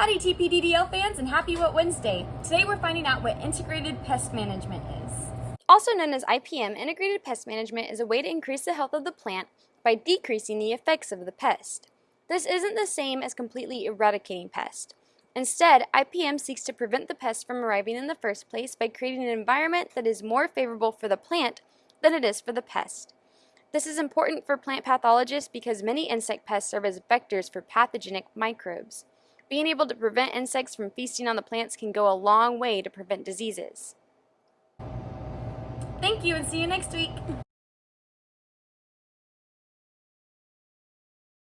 Howdy TPDDL fans and happy What Wednesday! Today we're finding out what Integrated Pest Management is. Also known as IPM, Integrated Pest Management is a way to increase the health of the plant by decreasing the effects of the pest. This isn't the same as completely eradicating pest. Instead, IPM seeks to prevent the pest from arriving in the first place by creating an environment that is more favorable for the plant than it is for the pest. This is important for plant pathologists because many insect pests serve as vectors for pathogenic microbes. Being able to prevent insects from feasting on the plants can go a long way to prevent diseases. Thank you and see you next week!